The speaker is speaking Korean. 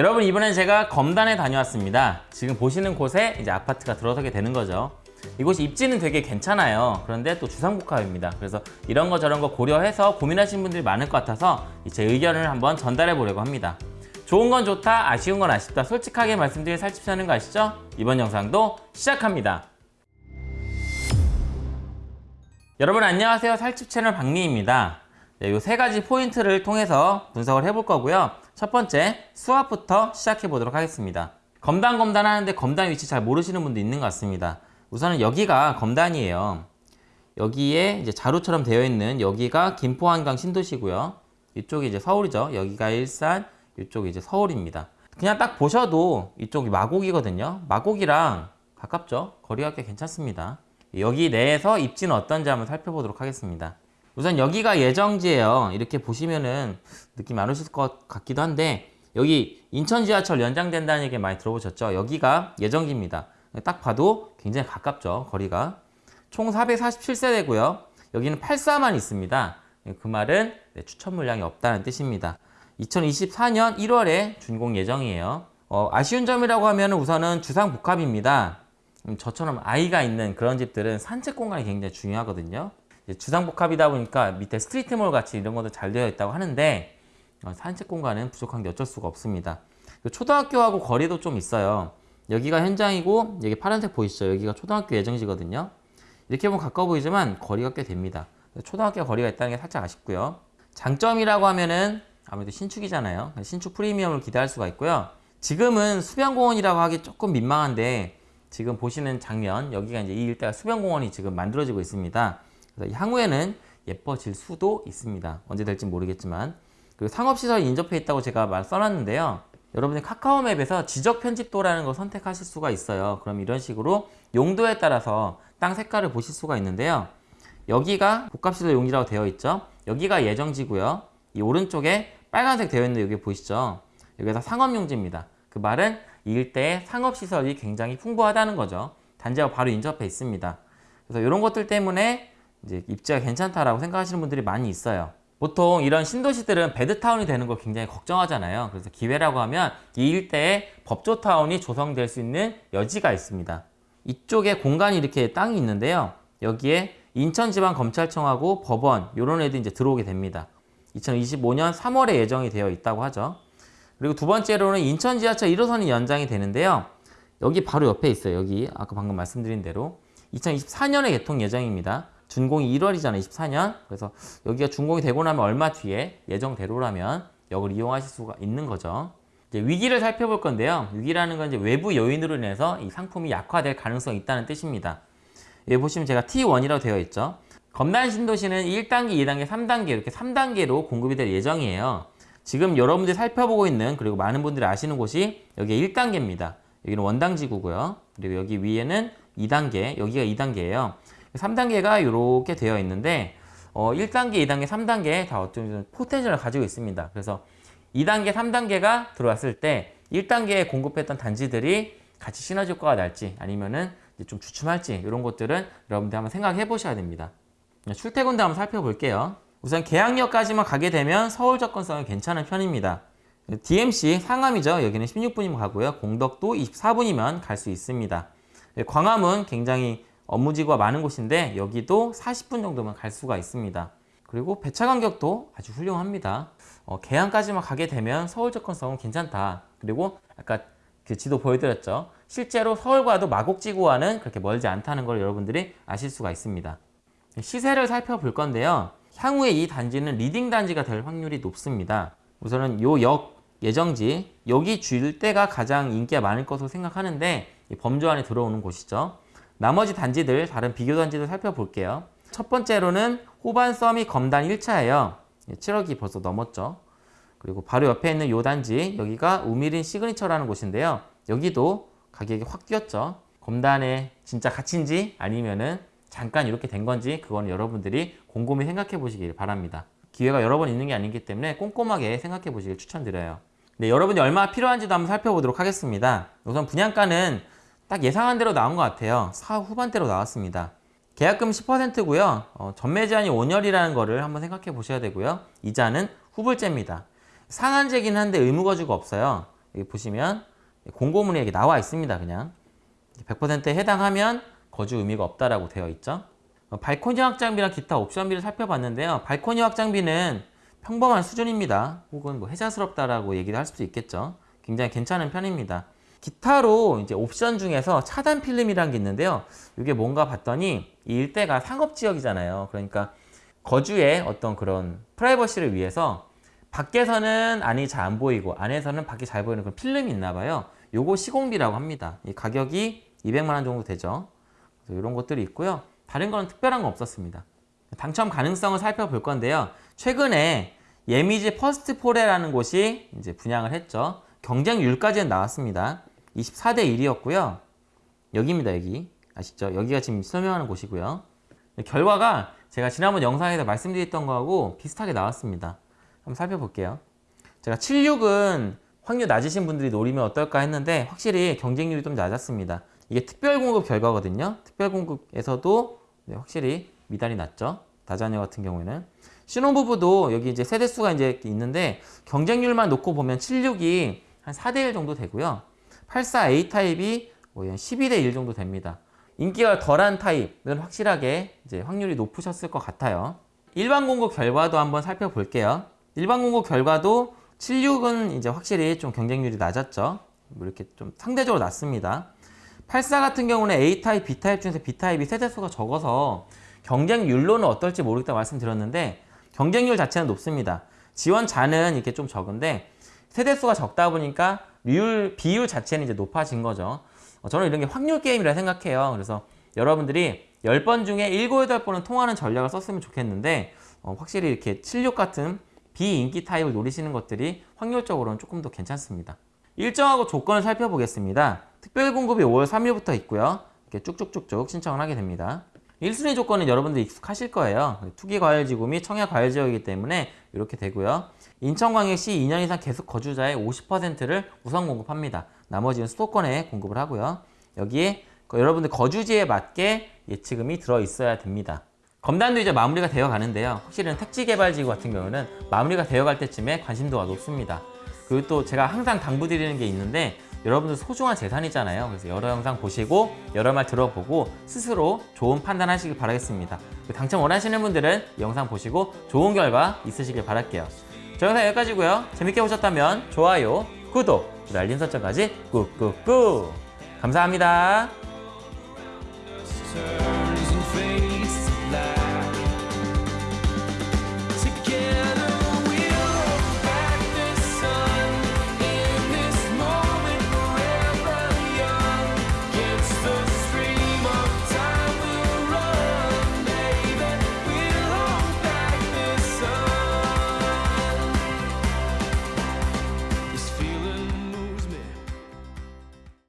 여러분 이번엔 제가 검단에 다녀왔습니다. 지금 보시는 곳에 이제 아파트가 들어서게 되는 거죠. 이곳이 입지는 되게 괜찮아요. 그런데 또 주상복합입니다. 그래서 이런 거 저런 거 고려해서 고민하시는 분들이 많을 것 같아서 제 의견을 한번 전달해 보려고 합니다. 좋은 건 좋다, 아쉬운 건 아쉽다 솔직하게 말씀드릴 살집시 하는 거 아시죠? 이번 영상도 시작합니다. 여러분 안녕하세요. 살집 채널 박리입니다. 네, 이세 가지 포인트를 통해서 분석을 해볼 거고요. 첫 번째, 수압부터 시작해 보도록 하겠습니다. 검단 검단 하는데 검단 위치 잘 모르시는 분도 있는 것 같습니다. 우선은 여기가 검단이에요. 여기에 이제 자루처럼 되어 있는 여기가 김포 한강 신도시고요. 이쪽이 이제 서울이죠. 여기가 일산, 이쪽이 이제 서울입니다. 그냥 딱 보셔도 이쪽이 마곡이거든요. 마곡이랑 가깝죠? 거리가 꽤 괜찮습니다. 여기 내에서 입지는 어떤지 한번 살펴보도록 하겠습니다. 우선 여기가 예정지예요. 이렇게 보시면은 느낌 안 오실 것 같기도 한데 여기 인천 지하철 연장된다는 얘기 많이 들어보셨죠? 여기가 예정지입니다. 딱 봐도 굉장히 가깝죠. 거리가. 총 447세대고요. 여기는 84만 있습니다. 그 말은 네, 추천 물량이 없다는 뜻입니다. 2024년 1월에 준공 예정이에요. 어, 아쉬운 점이라고 하면 우선은 주상복합입니다. 음, 저처럼 아이가 있는 그런 집들은 산책 공간이 굉장히 중요하거든요. 주상복합이다 보니까 밑에 스트리트몰 같이 이런 것도 잘 되어 있다고 하는데 어, 산책 공간은 부족한 게 어쩔 수가 없습니다. 초등학교하고 거리도 좀 있어요. 여기가 현장이고 여기 파란색 보이시죠? 여기가 초등학교 예정지거든요. 이렇게 보면 가까워 보이지만 거리가 꽤 됩니다. 초등학교 거리가 있다는 게 살짝 아쉽고요. 장점이라고 하면은 아무래도 신축이잖아요. 신축 프리미엄을 기대할 수가 있고요. 지금은 수변공원이라고 하기 조금 민망한데 지금 보시는 장면 여기가 이제 이 일대가 수변공원이 지금 만들어지고 있습니다. 그래서 향후에는 예뻐질 수도 있습니다. 언제 될지 모르겠지만 그리고 상업시설이 인접해 있다고 제가 말 써놨는데요. 여러분이 카카오맵에서 지적 편집도라는 걸 선택하실 수가 있어요. 그럼 이런 식으로 용도에 따라서 땅 색깔을 보실 수가 있는데요. 여기가 복합시설 용지라고 되어 있죠. 여기가 예정지고요. 이 오른쪽에 빨간색 되어 있는 여기 보이시죠? 여기가 상업용지입니다. 그 말은 이 일대에 상업시설이 굉장히 풍부하다는 거죠. 단지하고 바로 인접해 있습니다. 그래서 이런 것들 때문에 이제 입지가 괜찮다라고 생각하시는 분들이 많이 있어요. 보통 이런 신도시들은 베드타운이 되는 걸 굉장히 걱정하잖아요. 그래서 기회라고 하면 이 일대에 법조타운이 조성될 수 있는 여지가 있습니다. 이쪽에 공간이 이렇게 땅이 있는데요. 여기에 인천지방검찰청하고 법원 이런 애들이 이제 들어오게 됩니다. 2025년 3월에 예정이 되어 있다고 하죠. 그리고 두 번째로는 인천 지하철 1호선이 연장이 되는데요. 여기 바로 옆에 있어요. 여기 아까 방금 말씀드린 대로 2024년에 개통 예정입니다. 준공이 1월이잖아요. 24년. 그래서 여기가 준공이 되고 나면 얼마 뒤에 예정대로라면 역을 이용하실 수가 있는 거죠. 이제 위기를 살펴볼 건데요. 위기라는 건 이제 외부 요인으로 인해서 이 상품이 약화될 가능성이 있다는 뜻입니다. 여기 보시면 제가 T1이라고 되어 있죠. 검단 신도시는 1단계, 2단계, 3단계 이렇게 3단계로 공급이 될 예정이에요. 지금 여러분들이 살펴보고 있는 그리고 많은 분들이 아시는 곳이 여기 1단계입니다. 여기는 원당지구고요. 그리고 여기 위에는 2단계, 여기가 2단계예요. 3단계가 이렇게 되어 있는데 어, 1단계, 2단계, 3단계 다 어떤 포텐셜을 가지고 있습니다. 그래서 2단계, 3단계가 들어왔을 때 1단계에 공급했던 단지들이 같이 시너지 효과가 날지 아니면은 좀 주춤할지 이런 것들은 여러분들 한번 생각해 보셔야 됩니다. 출퇴근도 한번 살펴볼게요. 우선 계양역까지만 가게 되면 서울 접근성이 괜찮은 편입니다. DMC 상암이죠. 여기는 16분이면 가고요. 공덕도 24분이면 갈 수 있습니다. 광화문 굉장히 업무지구가 많은 곳인데 여기도 40분 정도면 갈 수가 있습니다. 그리고 배차 간격도 아주 훌륭합니다. 어, 계양까지만 가게 되면 서울 접근성은 괜찮다. 그리고 아까 그 지도 보여드렸죠. 실제로 서울과도 마곡지구와는 그렇게 멀지 않다는 걸 여러분들이 아실 수가 있습니다. 시세를 살펴볼 건데요. 향후에 이 단지는 leading 단지가 될 확률이 높습니다. 우선은 요 역 예정지 여기 줄 때가 가장 인기가 많을 것으로 생각하는데 범주 안에 들어오는 곳이죠. 나머지 단지들, 다른 비교 단지들 살펴볼게요. 첫 번째로는 호반 서밋 검단 1차예요. 7억이 벌써 넘었죠. 그리고 바로 옆에 있는 요 단지, 여기가 우미린 시그니처라는 곳인데요. 여기도 가격이 확 뛰었죠. 검단의 진짜 가치인지 아니면은 잠깐 이렇게 된 건지 그건 여러분들이 곰곰이 생각해 보시길 바랍니다. 기회가 여러 번 있는 게 아니기 때문에 꼼꼼하게 생각해 보시길 추천드려요. 네, 여러분이 얼마 필요한지도 한번 살펴보도록 하겠습니다. 우선 분양가는 딱 예상한 대로 나온 것 같아요. 4 후반대로 나왔습니다. 계약금 10%고요. 어, 전매 제한이 5년이라는 거를 한번 생각해 보셔야 되고요. 이자는 후불제입니다. 상한제긴 한데 의무거주가 없어요. 여기 보시면 공고문이 여기 나와 있습니다. 그냥 100%에 해당하면 거주 의미가 없다라고 되어 있죠. 어, 발코니 확장비랑 기타 옵션비를 살펴봤는데요. 발코니 확장비는 평범한 수준입니다. 혹은 뭐 해자스럽다라고 얘기를 할 수도 있겠죠. 굉장히 괜찮은 편입니다. 기타로 이제 옵션 중에서 차단 필름이라는 게 있는데요. 이게 뭔가 봤더니 이 일대가 상업 지역이잖아요. 그러니까 거주의 어떤 그런 프라이버시를 위해서 밖에서는 안이 잘 안 보이고 안에서는 밖이 잘 보이는 그런 필름이 있나 봐요. 요거 시공비라고 합니다. 이 가격이 200만 원 정도 되죠. 이런 것들이 있고요. 다른 건 특별한 건 없었습니다. 당첨 가능성을 살펴볼 건데요. 최근에 예미지 퍼스트 포레라는 곳이 이제 분양을 했죠. 경쟁률까지는 나왔습니다. 24대 1이었고요. 여기입니다, 여기. 아시죠? 여기가 지금 설명하는 곳이고요. 결과가 제가 지난번 영상에서 말씀드렸던 거하고 비슷하게 나왔습니다. 한번 살펴볼게요. 제가 76은 확률 낮으신 분들이 노리면 어떨까 했는데 확실히 경쟁률이 좀 낮았습니다. 이게 특별공급 결과거든요. 특별공급에서도 네, 확실히 미달이 낮죠. 다자녀 같은 경우에는 신혼부부도 여기 이제 세대수가 이제 있는데 경쟁률만 놓고 보면 76이 한 4대1 정도 되고요. 84A 타입이 뭐한 12대 1 정도 됩니다. 인기가 덜한 타입은 확실하게 이제 확률이 높으셨을 것 같아요. 일반 공급 결과도 한번 살펴볼게요. 일반 공급 결과도 76은 이제 확실히 좀 경쟁률이 낮았죠. 뭐 이렇게 좀 상대적으로 낮습니다. 84 같은 경우는 A타입, B타입 중에서 B타입이 세대수가 적어서 경쟁률로는 어떨지 모르겠다 말씀드렸는데 경쟁률 자체는 높습니다. 지원자는 이렇게 좀 적은데 세대수가 적다 보니까 비율, 비율 자체는 이제 높아진 거죠. 어, 저는 이런 게 확률 게임이라 생각해요. 그래서 여러분들이 10번 중에 7, 8번은 통하는 전략을 썼으면 좋겠는데 어, 확실히 이렇게 76 같은 비인기 타입을 노리시는 것들이 확률적으로는 조금 더 괜찮습니다. 일정하고 조건을 살펴보겠습니다. 특별 공급이 5월 3일부터 있고요. 이렇게 쭉쭉쭉쭉 신청을 하게 됩니다. 1순위 조건은 여러분들 익숙하실 거예요. 투기과열지구 및 청약과열지역이기 때문에 이렇게 되고요. 인천광역시 2년 이상 계속 거주자의 50%를 우선 공급합니다. 나머지는 수도권에 공급을 하고요. 여기에 여러분들 거주지에 맞게 예치금이 들어 있어야 됩니다. 검단도 이제 마무리가 되어 가는데요. 확실히 택지개발지구 같은 경우는 마무리가 되어 갈 때쯤에 관심도가 높습니다. 그리고 또 제가 항상 당부드리는 게 있는데 여러분들 소중한 재산이잖아요. 그래서 여러 영상 보시고 여러 말 들어보고 스스로 좋은 판단하시길 바라겠습니다. 당첨 원하시는 분들은 영상 보시고 좋은 결과 있으시길 바랄게요. 저 영상 여기까지고요. 재밌게 보셨다면 좋아요, 구독, 알림 설정까지 꾹꾹꾹 감사합니다.